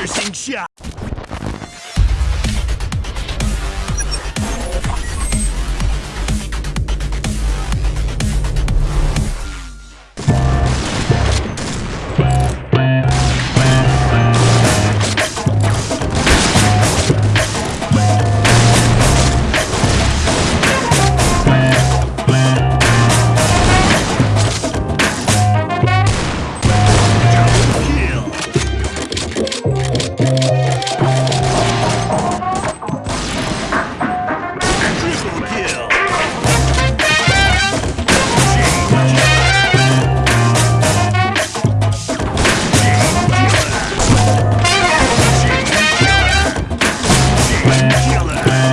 piercing shot. killer.